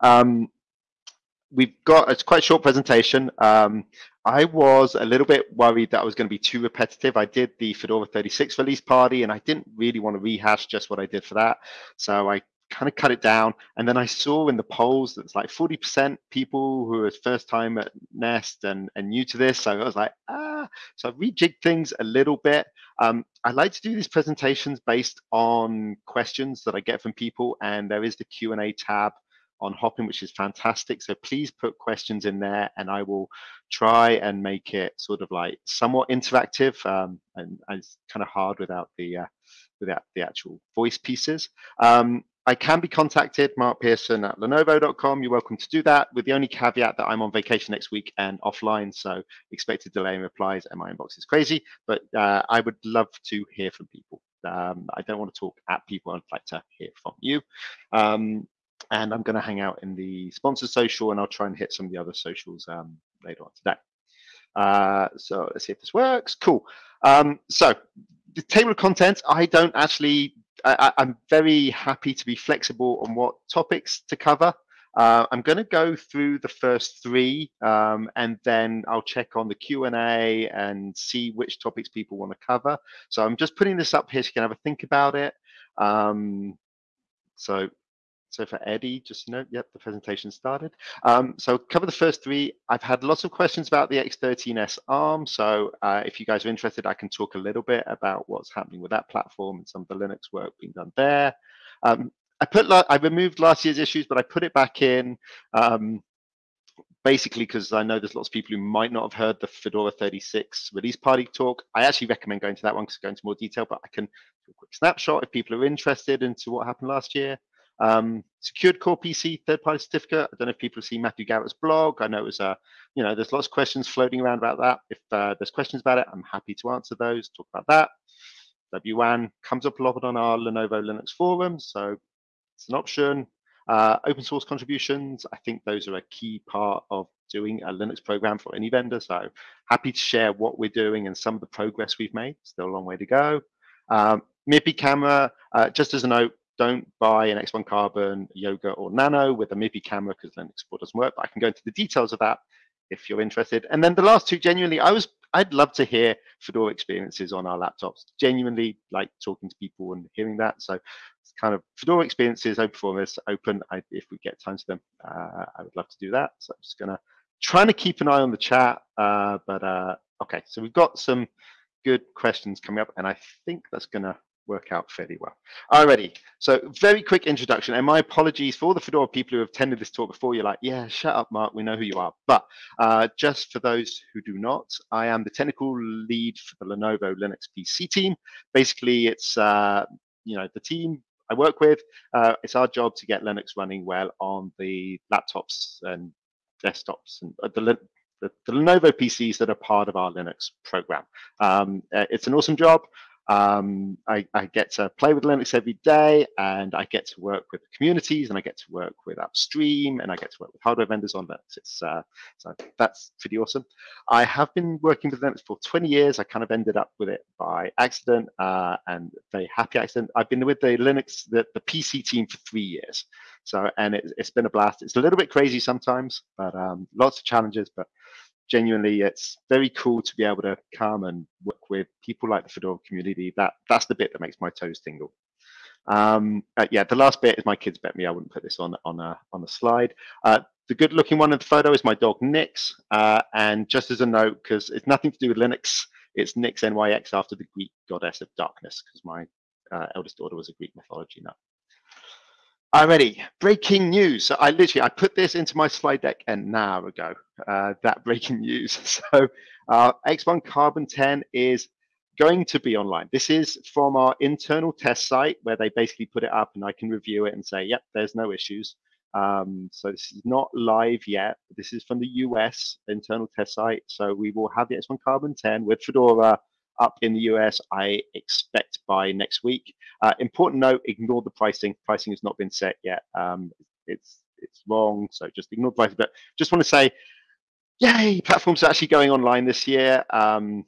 Um, we've got it's quite a short presentation. Um, I was a little bit worried that I was going to be too repetitive. I did the Fedora 36 release party and I didn't really want to rehash just what I did for that. So I kind of cut it down. And then I saw in the polls that it's like 40% people who are first time at Nest and, and new to this. So I was like, ah, so I rejigged things a little bit. Um, I like to do these presentations based on questions that I get from people. And there is the Q&A tab on Hopin, which is fantastic. So please put questions in there and I will try and make it sort of like somewhat interactive. Um, and, and, it's kind of hard without the uh, without the actual voice pieces. Um, I can be contacted, Mark Pearson at lenovo.com. You're welcome to do that with the only caveat that I'm on vacation next week and offline. So expect a delay in replies and my inbox is crazy, but uh, I would love to hear from people. Um, I don't want to talk at people. I'd like to hear from you. Um, and I'm going to hang out in the sponsor social and I'll try and hit some of the other socials um, later on today. Uh, so let's see if this works. Cool. Um, so the table of contents, I don't actually, I, am very happy to be flexible on what topics to cover. Uh, I'm going to go through the first three um, and then I'll check on the Q&A and see which topics people want to cover. So I'm just putting this up here so you can have a think about it. Um, so so for Eddie, just note, yep, the presentation started. Um, so cover the first three. I've had lots of questions about the X13S ARM. So uh, if you guys are interested, I can talk a little bit about what's happening with that platform and some of the Linux work being done there. Um, I put, I removed last year's issues, but I put it back in um, basically because I know there's lots of people who might not have heard the Fedora 36 release party talk. I actually recommend going to that one because I go into more detail, but I can do a quick snapshot if people are interested into what happened last year. Um, secured core PC third-party certificate. I don't know if people see Matthew Garrett's blog. I know it was a, you know, there's lots of questions floating around about that. If uh, there's questions about it, I'm happy to answer those. Talk about that. WWAN comes up a lot on our Lenovo Linux forum, so it's an option. Uh, open source contributions, I think those are a key part of doing a Linux program for any vendor. So happy to share what we're doing and some of the progress we've made. Still a long way to go. Um, MIPI camera, uh, just as a note, don't buy an X1 Carbon, Yoga, or Nano with a MIPI camera because Linux support doesn't work. But I can go into the details of that if you're interested. And then the last two, genuinely, I was I'd love to hear Fedora experiences on our laptops. Genuinely like talking to people and hearing that. So it's kind of Fedora experiences, open formats, open. I, if we get time to them, uh, I would love to do that. So I'm just gonna trying to keep an eye on the chat. Uh, but uh, okay, so we've got some good questions coming up, and I think that's gonna work out fairly well. Alrighty, so very quick introduction, and my apologies for the Fedora people who have attended this talk before. You're like, yeah, shut up, Mark, we know who you are. But uh, just for those who do not, I am the technical lead for the Lenovo Linux PC team. Basically, it's uh, you know the team I work with. Uh, it's our job to get Linux running well on the laptops and desktops and uh, the the, the, Lenovo PCs that are part of our Linux program. Um, uh, it's an awesome job. Um, I, I, get to play with Linux every day and I get to work with communities and I get to work with upstream and I get to work with hardware vendors on Linux. It's, uh, so that's pretty awesome. I have been working with Linux for 20 years. I kind of ended up with it by accident uh, and very happy accident. I've been with the Linux, the, the PC team for three years. So, and it, has been a blast. It's a little bit crazy sometimes, but um, lots of challenges, but genuinely it's very cool to be able to come and work with people like the Fedora community. That that's the bit that makes my toes tingle. Um, uh, yeah, the last bit is my kids bet me I wouldn't put this on on a on a slide. Uh, the good looking one in the photo is my dog Nix. Uh, and just as a note, because it's nothing to do with Linux, it's Nix NYX after the Greek goddess of darkness, because my uh, eldest daughter was a Greek mythology nut. I'm ready. Breaking news. I literally I put this into my slide deck an hour ago. Uh, that breaking news. So uh, X1 Carbon 10 is going to be online. This is from our internal test site where they basically put it up and I can review it and say, yep, there's no issues. Um, so this is not live yet. This is from the US internal test site. So we will have the X1 Carbon 10 with Fedora up in the US, I expect by next week. Uh, important note, ignore the pricing. Pricing has not been set yet. Um, it's it's wrong, so just ignore the pricing. But just want to say, yay, platforms are actually going online this year. Um,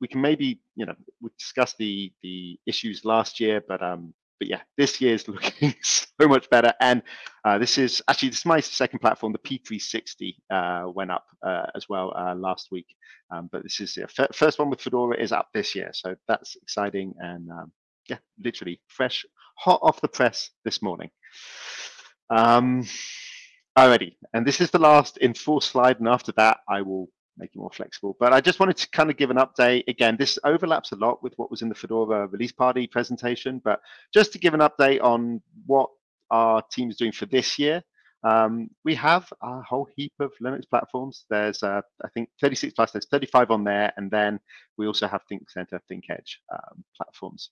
we can maybe, you know, we discussed the the issues last year, but um, but yeah, this year is looking so much better. And uh, this is actually this is my second platform. The P360 uh, went up uh, as well uh, last week, um, but this is the first one with Fedora is up this year, so that's exciting and um, yeah, literally fresh, hot off the press this morning. Um, alrighty, and this is the last in full slide, and after that, I will make it more flexible. But I just wanted to kind of give an update. Again, this overlaps a lot with what was in the Fedora release party presentation, but just to give an update on what our team is doing for this year. Um, we have a whole heap of Linux platforms. There's, uh, I think, 36 plus, there's 35 on there. And then we also have ThinkCentre, ThinkEdge um, platforms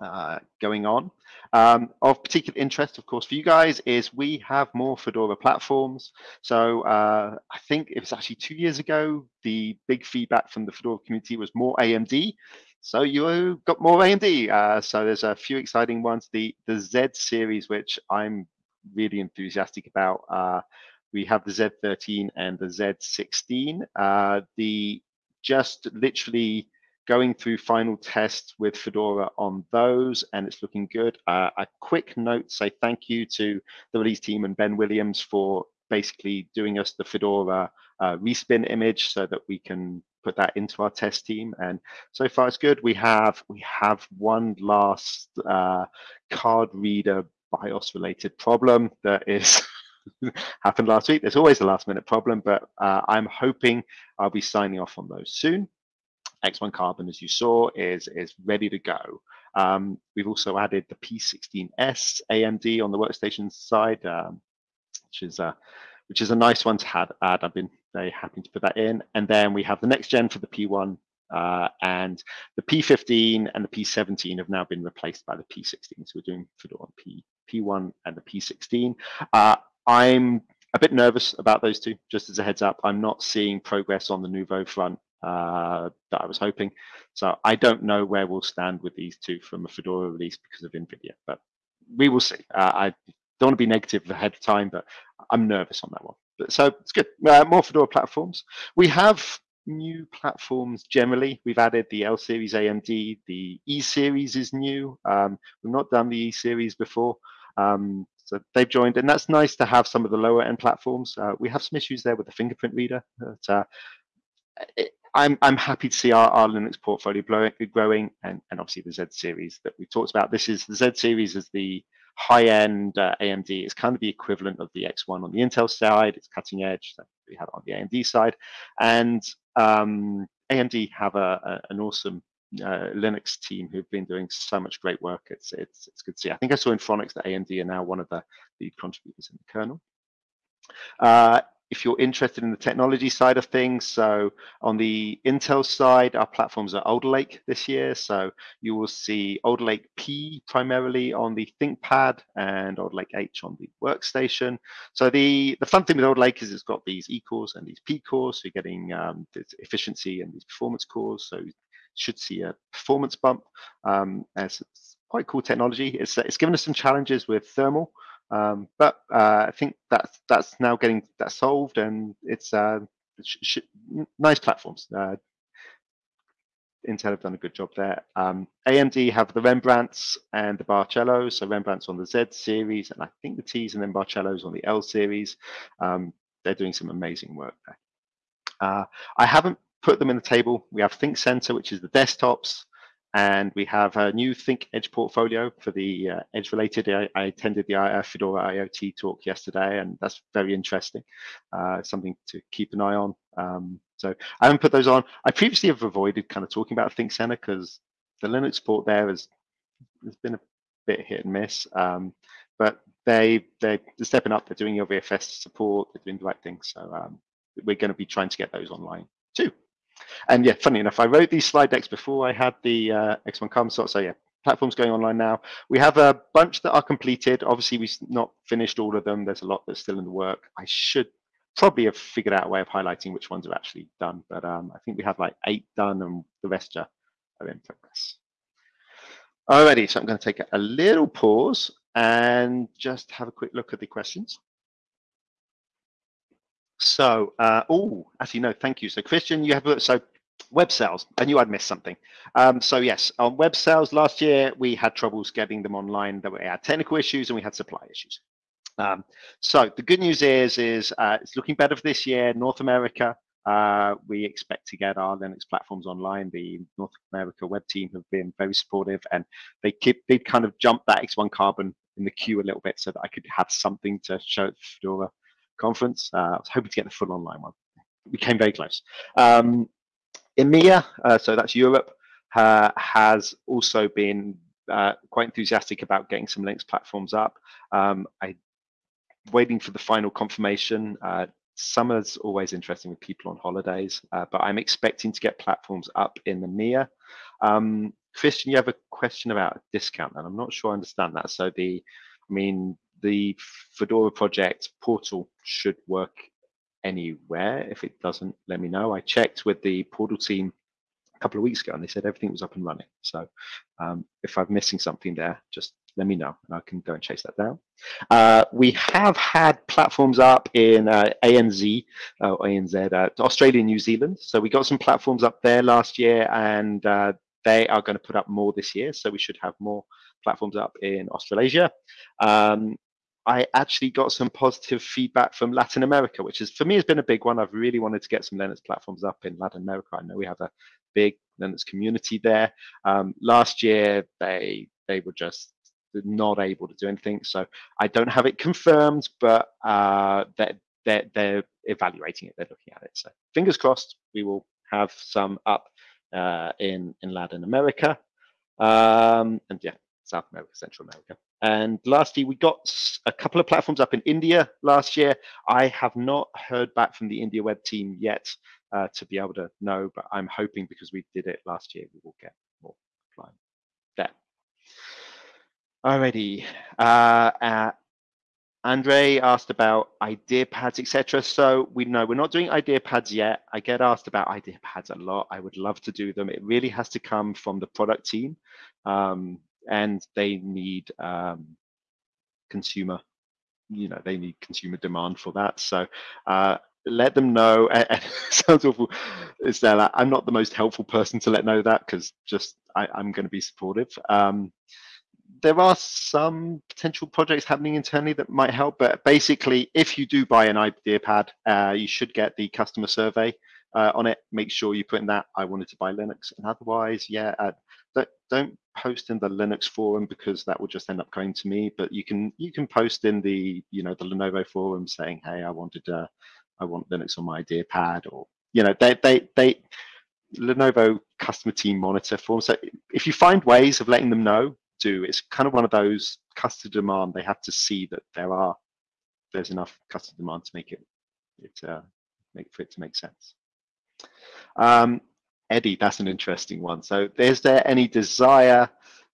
uh, going on. Um, of particular interest, of course, for you guys is we have more Fedora platforms. So uh, I think it was actually two years ago, the big feedback from the Fedora community was more AMD. So you got more AMD. Uh, so there's a few exciting ones. The the Z series, which I'm really enthusiastic about. Uh, we have the Z13 and the Z16. Uh, the just literally going through final tests with Fedora on those, and it's looking good. Uh, a quick note, say thank you to the release team and Ben Williams for basically doing us the Fedora uh, respin image so that we can put that into our test team. And so far it's good. We have we have one last uh, card reader BIOS related problem that is happened last week. There's always a last minute problem, but uh, I'm hoping I'll be signing off on those soon. X1 Carbon, as you saw, is, is ready to go. Um, we've also added the P16S AMD on the workstation side, um, which is a which is a nice one to have, add. I've been very happy to put that in. And then we have the next gen for the P1 uh, and the P15 and the P17 have now been replaced by the P16. So we're doing Fedora P, P1 and the P16. Uh, I'm a bit nervous about those two, just as a heads up. I'm not seeing progress on the Nouveau front uh, that I was hoping. So I don't know where we'll stand with these two from a Fedora release because of NVIDIA, but we will see. Uh, I don't want to be negative ahead of time, but I'm nervous on that one. But, so it's good. Uh, more Fedora platforms. We have new platforms generally. We've added the L series AMD. The E series is new. Um, we've not done the E series before. Um, so they've joined, and that's nice to have some of the lower end platforms. Uh, we have some issues there with the fingerprint reader. But, uh, it, I'm I'm happy to see our, our Linux portfolio growing, and, and obviously the Z series that we talked about. This is the Z series is the high end uh, AMD. It's kind of the equivalent of the X1 on the Intel side. It's cutting edge. So we have it on the AMD side, and um, AMD have a, a an awesome uh, Linux team who've been doing so much great work. It's it's it's good to see. I think I saw in Phoronix that AMD are now one of the lead contributors in the kernel. Uh, if you're interested in the technology side of things, so on the Intel side, our platforms are Alder Lake this year. So you will see Alder Lake P primarily on the ThinkPad and Alder Lake H on the workstation. So the, the fun thing with Alder Lake is it's got these E cores and these P cores. So you're getting um, this efficiency and these performance cores. So you should see a performance bump. Um, it's quite cool technology. It's, it's given us some challenges with thermal. Um, but uh, I think that's that's now getting that solved, and it's uh, nice platforms. Uh, Intel have done a good job there. Um, AMD have the Rembrandts and the Barcelos. So Rembrandts on the Z series, and I think the T's and then Barcelos on the L series. Um, they're doing some amazing work there. Uh, I haven't put them in the table. We have ThinkCentre, which is the desktops and we have a new Think Edge portfolio for the uh, Edge related. I, I, attended the uh, Fedora IoT talk yesterday, and that's very interesting. Uh, something to keep an eye on. Um, so I haven't put those on. I previously have avoided kind of talking about ThinkCentre because the Linux port there has has been a bit hit and miss. Um, but they they're stepping up. They're doing LVFS support. They're doing the right things. So um, we're going to be trying to get those online too. And yeah, funny enough, I wrote these slide decks before I had the uh, X1 Carbon slot. So yeah, platforms going online now. We have a bunch that are completed. Obviously, we've not finished all of them. There's a lot that's still in the work. I should probably have figured out a way of highlighting which ones are actually done, but um, I think we have like eight done and the rest are, are in progress. Alrighty, so I'm going to take a little pause and just have a quick look at the questions. So, uh, oh, actually, no, thank you. So, Christian, you have so web sales. I knew I'd missed something. Um, so yes, on web sales last year, we had troubles getting them online. There were had technical issues and we had supply issues. Um, so the good news is, is uh, it's looking better for this year. North America, uh, we expect to get our Linux platforms online. The North America web team have been very supportive, and they keep they kind of jumped that X1 Carbon in the queue a little bit so that I could have something to show Fedora conference. Uh, I was hoping to get the full online one. We came very close. Um, EMEA, uh, so that's Europe, has also been uh, quite enthusiastic about getting some Linux platforms up. Um, I waiting for the final confirmation. Uh, summer's always interesting with people on holidays, uh, but I'm expecting to get platforms up in the EMEA. Um, Christian, you have a question about a discount, and I'm not sure I understand that. So the, I mean, the Fedora project portal should work anywhere. If it doesn't, let me know. I checked with the portal team a couple of weeks ago, and they said everything was up and running. So um, if I'm missing something there, just let me know and I can go and chase that down. Uh, we have had platforms up in uh, ANZ, uh, ANZ, uh, Australia New Zealand. So we got some platforms up there last year and uh, they are going to put up more this year. So we should have more platforms up in Australasia. Um, I actually got some positive feedback from Latin America, which is for me has been a big one. I've really wanted to get some Linux platforms up in Latin America. I know we have a big Linux community there. Um, last year they they were just not able to do anything. So I don't have it confirmed, but uh, they're, they're, they're evaluating it. They're looking at it. So fingers crossed, we will have some up uh, in in Latin America, um, and yeah, South America, Central America. And lastly, we got a couple of platforms up in India last year. I have not heard back from the India web team yet uh, to be able to know, but I'm hoping because we did it last year, we will get more applying there. Alrighty. Uh, uh, Andre asked about idea pads, etc. So we know we're not doing idea pads yet. I get asked about idea pads a lot. I would love to do them. It really has to come from the product team, um, and they need um, consumer. You know, they need consumer demand for that. So uh, let them know. And, sounds awful, Stella. I'm not the most helpful person to let know that because just I, am going to be supportive. Um, there are some potential projects happening internally that might help, but basically, if you do buy an idea pad, uh, you should get the customer survey uh, on it. Make sure you put in that I wanted to buy Linux, and otherwise, yeah, uh, don't, don't post in the Linux forum because that will just end up going to me. But you can you can post in the you know the Lenovo forum saying, hey, I wanted uh, I want Linux on my idea pad, or you know they they they Lenovo customer team monitor forum. So if you find ways of letting them know do. It's kind of one of those customer demand. They have to see that there are there's enough customer demand to make it it uh, make for it to make sense. Um, Eddie, that's an interesting one. So, is there any desire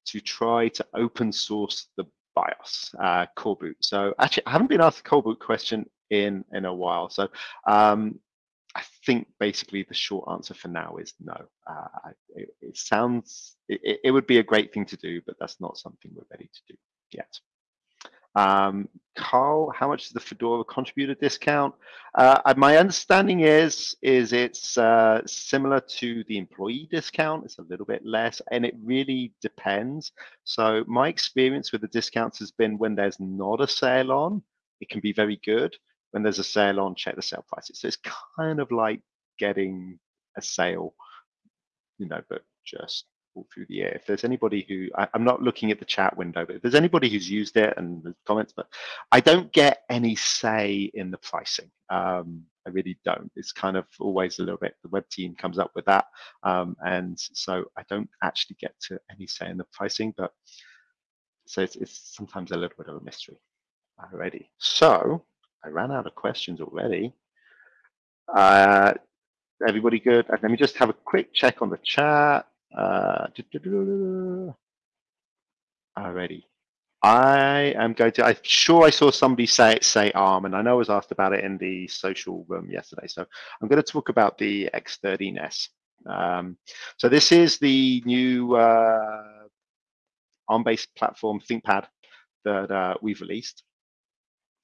to try to open source the BIOS uh, coreboot? So, actually, I haven't been asked the coreboot question in in a while. So, um, I think basically the short answer for now is no. Uh, it, it, sounds, it, it, would be a great thing to do, but that's not something we're ready to do yet. Um, Carl, how much is the Fedora contributor discount? Uh, my understanding is, is it's uh, similar to the employee discount. It's a little bit less, and it really depends. So my experience with the discounts has been when there's not a sale on, it can be very good when there's a sale on, check the sale prices. So it's kind of like getting a sale, you know, but just all through the year. If there's anybody who, I, am not looking at the chat window, but if there's anybody who's used it and the comments, but I don't get any say in the pricing. Um, I really don't. It's kind of always a little bit, the web team comes up with that. Um, and so I don't actually get to any say in the pricing, but so it's, it's sometimes a little bit of a mystery already. So I ran out of questions already. Uh, everybody good? Let me just have a quick check on the chat. Uh, already. I am going to, I'm sure I saw somebody say say ARM, and I know I was asked about it in the social room yesterday. So I'm going to talk about the X13S. Um, so this is the new uh, ARM-based platform ThinkPad that uh, we've released.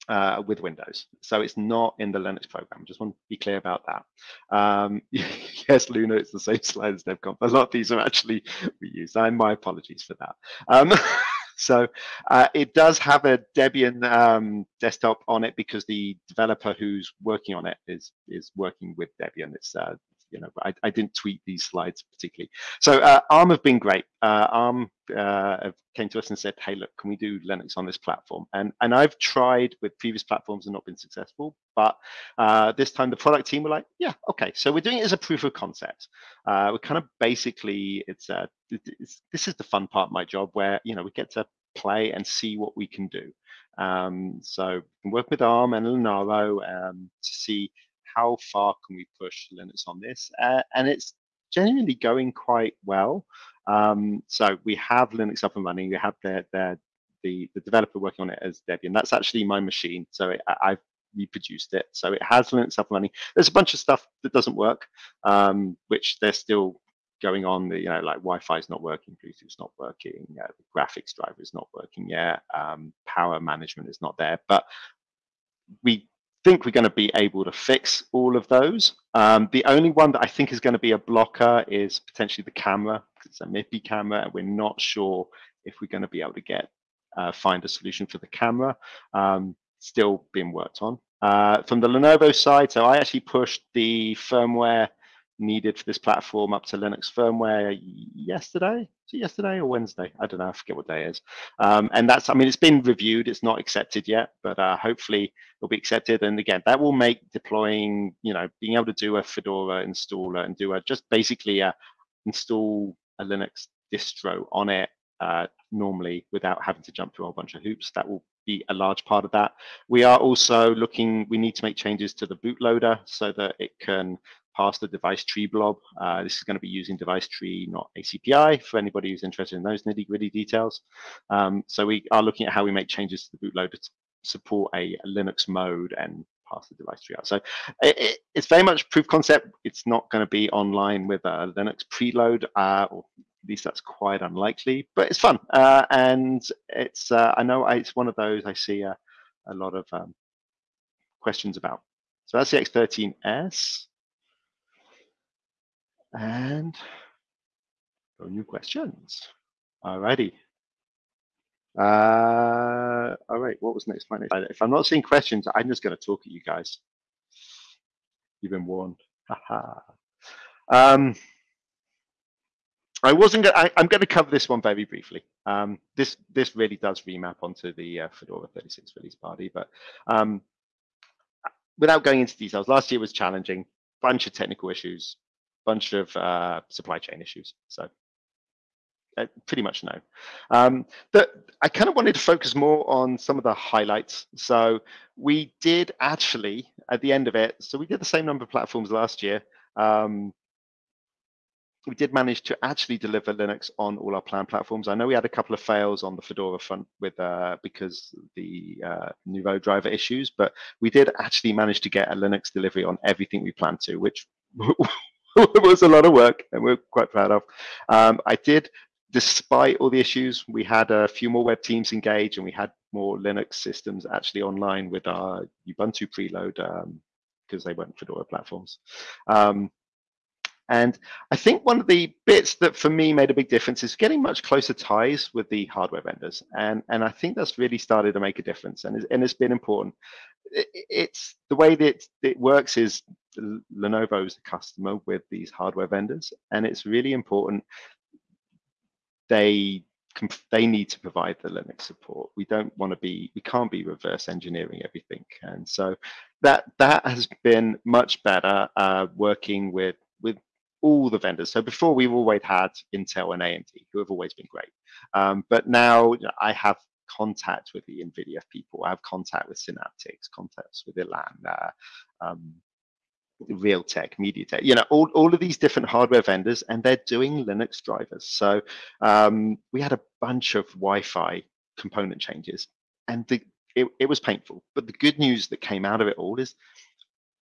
Uh, with Windows. So it's not in the Linux program. Just want to be clear about that. Um, yes, Luna, it's the same slide as DevConf. A lot of these are actually reused. And my apologies for that. Um, so uh, it does have a Debian um, desktop on it because the developer who's working on it is is working with Debian. It's uh, you know, I, I didn't tweet these slides particularly. So uh, ARM have been great. Uh, ARM uh, came to us and said, hey, look, can we do Linux on this platform? And, and I've tried with previous platforms and not been successful, but uh, this time the product team were like, yeah, okay. So we're doing it as a proof of concept. Uh, we're kind of basically, it's, uh, it's, this is the fun part of my job where, you know, we get to play and see what we can do. Um, so work with ARM and Linaro um, to see how far can we push Linux on this? Uh, and it's genuinely going quite well. Um, so we have Linux up and running. We have the, the, developer working on it as Debian. That's actually my machine. So it, I've reproduced it. So it has Linux up and running. There's a bunch of stuff that doesn't work, um, which they're still going on. The, you know, like Wi-Fi is not working, Bluetooth's not working, uh, the graphics driver is not working yet, um, power management is not there. But we think we're going to be able to fix all of those. Um, the only one that I think is going to be a blocker is potentially the camera, because it's a MIPI camera, and we're not sure if we're going to be able to get uh, find a solution for the camera. Um, still being worked on. Uh, from the Lenovo side, so I actually pushed the firmware needed for this platform up to Linux firmware yesterday. Yesterday or Wednesday? I don't know. I forget what day is. Um, and that's, I mean, it's been reviewed. It's not accepted yet, but uh, hopefully it'll be accepted. And again, that will make deploying, you know, being able to do a Fedora installer and do a just basically a install a Linux distro on it uh, normally without having to jump through a whole bunch of hoops. That will be a large part of that. We are also looking, we need to make changes to the bootloader so that it can pass the device tree blob. Uh, this is going to be using device tree, not ACPI, for anybody who's interested in those nitty gritty details. Um, so we are looking at how we make changes to the bootloader to support a, Linux mode and pass the device tree out. So it, it, it's very much proof concept. It's not going to be online with a Linux preload, uh, or at least that's quite unlikely, but it's fun. Uh, and it's, uh, I know it's one of those I see a, a lot of um, questions about. So that's the X13S. And no new questions. Alrighty. Uh, all right, what was next? If I'm not seeing questions, I'm just going to talk at you guys. You've been warned. Haha. um, I wasn't. Gonna, I, am going to cover this one very briefly. Um, this this really does remap onto the uh, Fedora 36 release party, but um, without going into details, last year was challenging. Bunch of technical issues, bunch of uh, supply chain issues. So uh, pretty much no. Um, I kind of wanted to focus more on some of the highlights. So we did actually, at the end of it, so we did the same number of platforms last year. Um, we did manage to actually deliver Linux on all our planned platforms. I know we had a couple of fails on the Fedora front with uh, because the uh, Nouveau driver issues, but we did actually manage to get a Linux delivery on everything we planned to, which it was a lot of work and we're quite proud of. Um, I did, despite all the issues, we had a few more web teams engaged and we had more Linux systems actually online with our Ubuntu preload because um, they weren't Fedora platforms. Um, and I think one of the bits that for me made a big difference is getting much closer ties with the hardware vendors. And, and I think that's really started to make a difference and, and it's been important. It, it's the way that it works is Lenovo is a customer with these hardware vendors, and it's really important they they need to provide the Linux support. We don't want to be, we can't be reverse engineering everything, and so that that has been much better uh, working with with all the vendors. So before we've always had Intel and AMD, who have always been great, um, but now I have contact with the NVIDIA people. I have contact with Synaptics, contacts with Elan, uh, um, Realtek, MediaTek, you know, all, all of these different hardware vendors, and they're doing Linux drivers. So um, we had a bunch of Wi-Fi component changes, and the, it, it was painful. But the good news that came out of it all is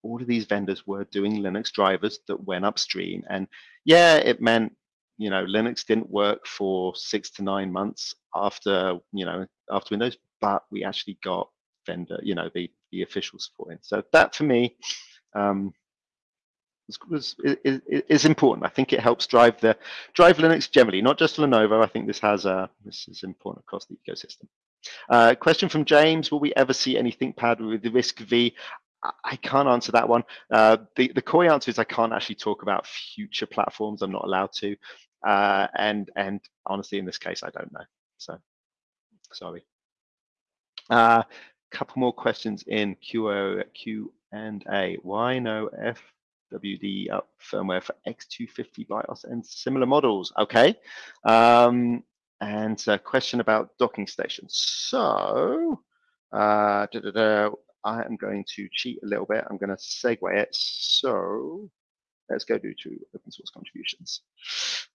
all of these vendors were doing Linux drivers that went upstream. And yeah, it meant, you know, Linux didn't work for six to nine months after, you know, after Windows, but we actually got vendor, you know, the the official support in. So that for me um, was, is, is, important. I think it helps drive the drive Linux generally, not just Lenovo. I think this has a this is important across the ecosystem. Uh, question from James: Will we ever see any ThinkPad with the RISC V? I can't answer that one. Uh, the the core answer is I can't actually talk about future platforms. I'm not allowed to, uh, and and honestly, in this case, I don't know. So sorry. A uh, couple more questions in Q Q and A. Why no fwupd firmware for X250 BIOS and similar models? Okay. Um, and a question about docking stations. So, uh, da, da, da, I am going to cheat a little bit. I'm going to segue it. So let's go do to open source contributions.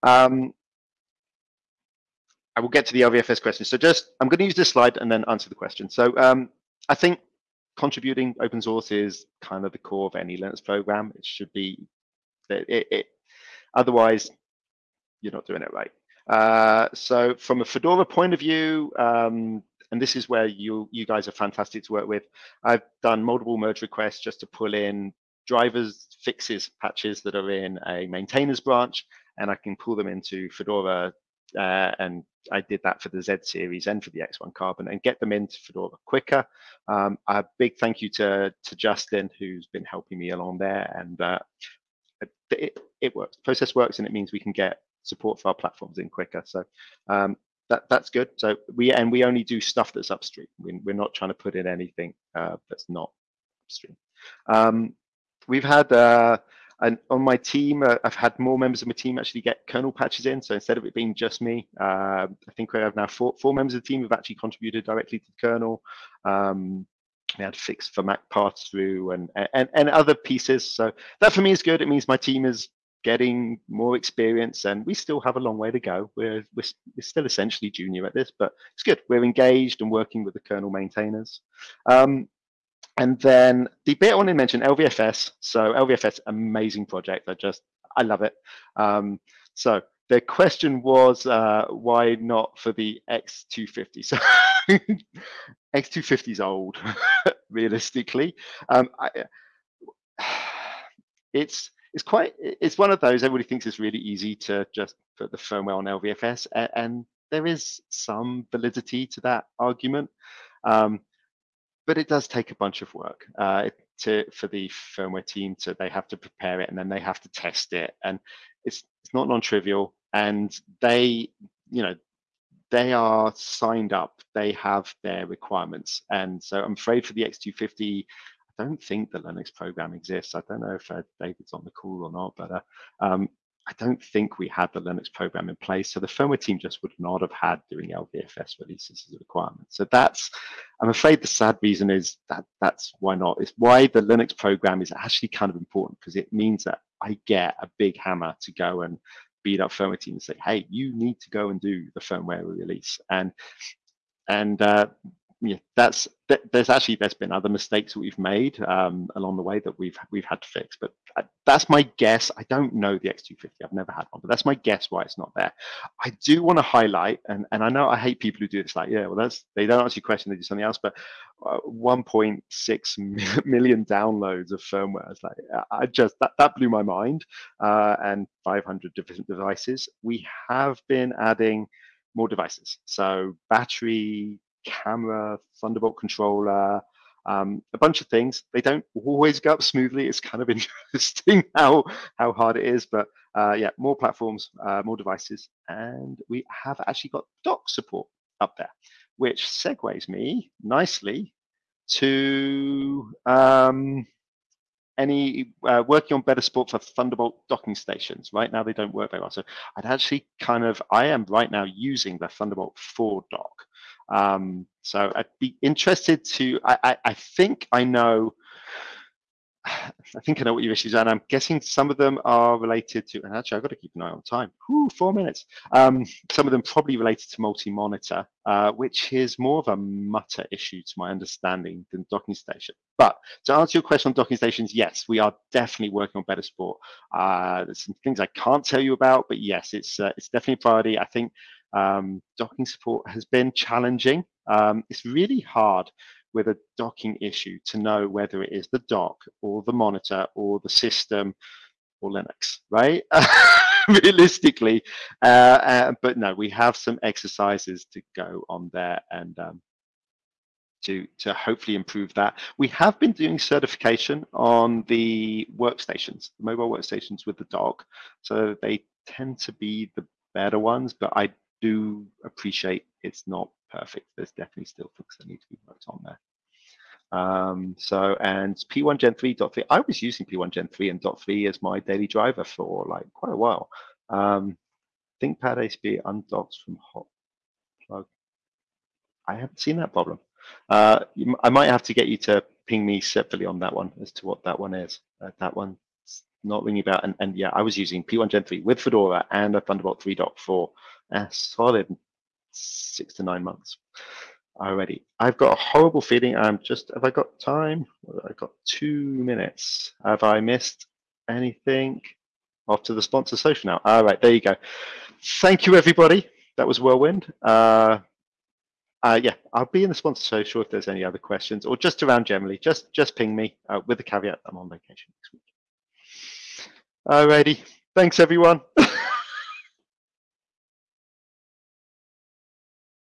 Um, I will get to the LVFS question. So just, I'm going to use this slide and then answer the question. So um, I think contributing open source is kind of the core of any Linux program. It should be, it, it, otherwise you're not doing it right. Uh, so from a Fedora point of view, um, and this is where you you guys are fantastic to work with. I've done multiple merge requests just to pull in drivers fixes patches that are in a maintainers branch, and I can pull them into Fedora. Uh, and I did that for the Z series and for the X1 Carbon and get them into Fedora quicker. Um, a big thank you to to Justin who's been helping me along there, and uh, it, it works. The process works, and it means we can get support for our platforms in quicker. So um, that that's good. So we and we only do stuff that's upstream. We, are not trying to put in anything uh, that's not upstream. Um, we've had uh, and on my team, uh, I've had more members of my team actually get kernel patches in. So instead of it being just me, uh, I think we have now four, four members of the team who've actually contributed directly to the kernel. Um, we had fix for Mac pass through and, and and other pieces. So that for me is good. It means my team is getting more experience and we still have a long way to go. We're, we're, we're, still essentially junior at this, but it's good. We're engaged and working with the kernel maintainers. Um, and then the bit I want to mention, LVFS. So LVFS, amazing project. I just, I love it. Um, so the question was, uh, why not for the X250? So X250 is old, realistically. Um, I, it's it's quite it's one of those everybody thinks it's really easy to just put the firmware on LVFS, and, and there is some validity to that argument, um, but it does take a bunch of work uh, to for the firmware team to they have to prepare it and then they have to test it, and it's it's not non-trivial, and they you know they are signed up. They have their requirements. And so i'm afraid for the x250 I don't think the Linux program exists. I don't know if uh, David's on the call or not, but uh, um, I don't think we had the Linux program in place. So the firmware team just would not have had doing LVFS releases as a requirement. So that's, I'm afraid the sad reason is that that's why not. It's why the Linux program is actually kind of important because it means that I get a big hammer to go and beat up firmware team and say, hey, you need to go and do the firmware release. And and uh, yeah, that's there's actually there's been other mistakes that we've made um, along the way that we've we've had to fix. But that's my guess. I don't know the X250. I've never had one, but that's my guess why it's not there. I do want to highlight, and and I know I hate people who do this. Like, yeah, well, that's they don't answer your question. They do something else. But uh, 1.6 million downloads of firmware. It's like I just that that blew my mind. Uh, and 500 different devices. We have been adding more devices. So battery, camera, Thunderbolt controller, um, a bunch of things. They don't always go up smoothly. It's kind of interesting how how hard it is, but uh, yeah, more platforms, uh, more devices, and we have actually got dock support up there, which segues me nicely to um, any uh, working on better support for Thunderbolt docking stations. Right now, they don't work very well. So I'd actually kind of, I am right now using the Thunderbolt 4 dock. Um, so I'd be interested to, I, I, I, think I know, I think I know what your issues are, and I'm guessing some of them are related to, and actually I've got to keep an eye on time, Whew, four minutes. Um, some of them probably related to multi-monitor, uh, which is more of a mutter issue to my understanding than docking station. But to answer your question on docking stations, yes, we are definitely working on better support. Uh, there's some things I can't tell you about, but yes, it's uh, it's definitely a priority. I think um, docking support has been challenging. Um, it's really hard with a docking issue to know whether it is the dock or the monitor or the system or Linux, right? Realistically, uh, uh, but no, we have some exercises to go on there and um, to to hopefully improve that. We have been doing certification on the workstations, the mobile workstations with the dock, so they tend to be the better ones, but I do appreciate it's not perfect. There's definitely still things that need to be worked on there. Um, so, and P1 Gen 3 dot 3, I was using P1 Gen 3 and dot 3 as my daily driver for like quite a while. Um, ThinkPad ACB undocks from hot plug. I haven't seen that problem. Uh, I might have to get you to ping me separately on that one as to what that one is. Uh, that one's not ringing about. And, and yeah, I was using P1 Gen 3 with Fedora and a Thunderbolt 3.4 a solid six to nine months already. I've got a horrible feeling I'm just, have I got time? I've got two minutes. Have I missed anything? Off to the sponsor social now. All right, there you go. Thank you, everybody. That was whirlwind. Uh, uh, yeah, I'll be in the sponsor social if there's any other questions or just around generally. Just just ping me uh, with the caveat I'm on vacation next week. Alrighty, thanks everyone.